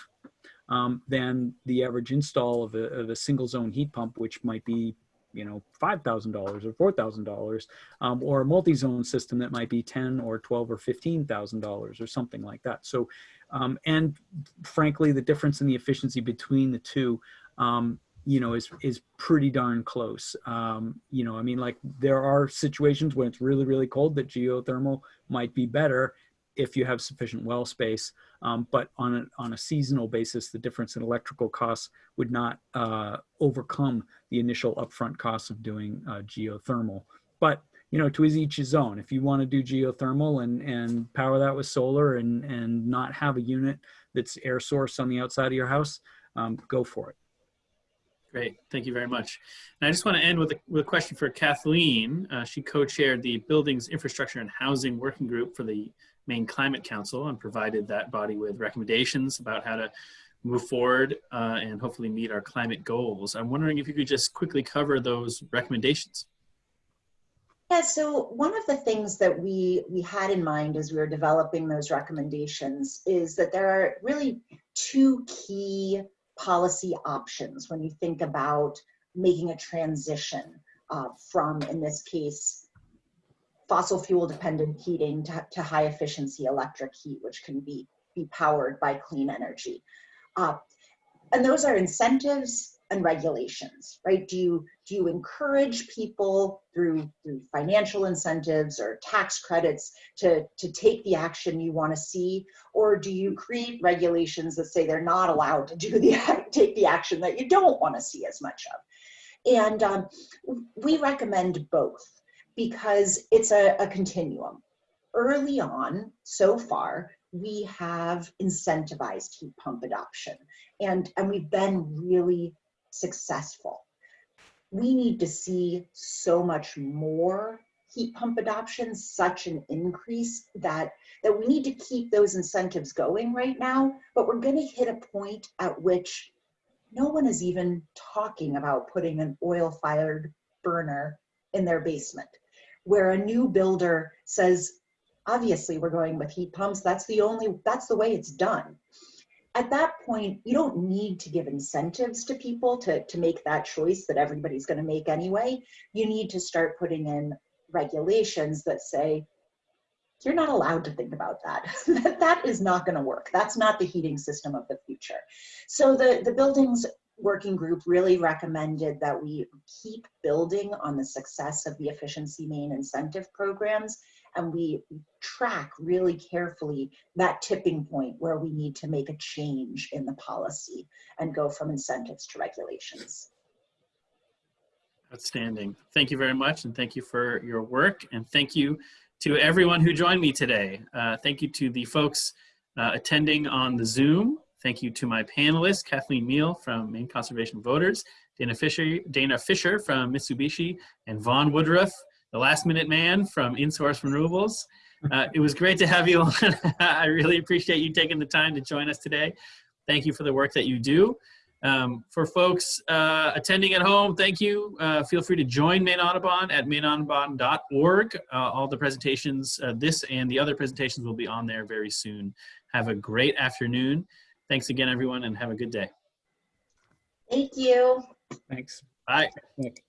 um, than the average install of a, of a single zone heat pump, which might be, you know, $5,000 or $4,000, um, or a multi-zone system that might be 10 or 12 or $15,000 or something like that. So, um, and frankly, the difference in the efficiency between the two, um, you know, is, is pretty darn close. Um, you know, I mean, like there are situations when it's really, really cold that geothermal might be better if you have sufficient well space. Um, but on a, on a seasonal basis, the difference in electrical costs would not uh, overcome the initial upfront costs of doing uh, geothermal. But you know, to each his own. If you want to do geothermal and and power that with solar and and not have a unit that's air source on the outside of your house, um, go for it. Great, thank you very much. And I just want to end with a, with a question for Kathleen. Uh, she co-chaired the Buildings, Infrastructure, and Housing Working Group for the Maine Climate Council and provided that body with recommendations about how to move forward uh, and hopefully meet our climate goals. I'm wondering if you could just quickly cover those recommendations. Yeah, so one of the things that we we had in mind as we were developing those recommendations is that there are really two key policy options when you think about making a transition uh, from, in this case, fossil fuel dependent heating to, to high efficiency electric heat, which can be, be powered by clean energy. Uh, and those are incentives and regulations, right? Do you, do you encourage people through, through financial incentives or tax credits to, to take the action you want to see? Or do you create regulations that say they're not allowed to do the, take the action that you don't want to see as much of? And um, we recommend both because it's a, a continuum. Early on, so far, we have incentivized heat pump adoption and, and we've been really successful. We need to see so much more heat pump adoption, such an increase that, that we need to keep those incentives going right now, but we're gonna hit a point at which no one is even talking about putting an oil-fired burner in their basement, where a new builder says, obviously we're going with heat pumps, that's the only, that's the way it's done at that point, you don't need to give incentives to people to, to make that choice that everybody's going to make anyway. You need to start putting in regulations that say, you're not allowed to think about that. that is not going to work. That's not the heating system of the future. So the, the buildings working group really recommended that we keep building on the success of the Efficiency Maine incentive programs and we track really carefully that tipping point where we need to make a change in the policy and go from incentives to regulations. Outstanding. Thank you very much, and thank you for your work, and thank you to everyone who joined me today. Uh, thank you to the folks uh, attending on the Zoom. Thank you to my panelists, Kathleen Meil from Maine Conservation Voters, Dana Fisher, Dana Fisher from Mitsubishi, and Vaughn Woodruff, the last minute man from InSource Renewables. Uh, it was great to have you on. I really appreciate you taking the time to join us today. Thank you for the work that you do. Um, for folks uh, attending at home, thank you. Uh, feel free to join Maine Audubon at maineaudubon.org. Uh, all the presentations, uh, this and the other presentations will be on there very soon. Have a great afternoon. Thanks again, everyone, and have a good day. Thank you. Thanks. Bye. Nick.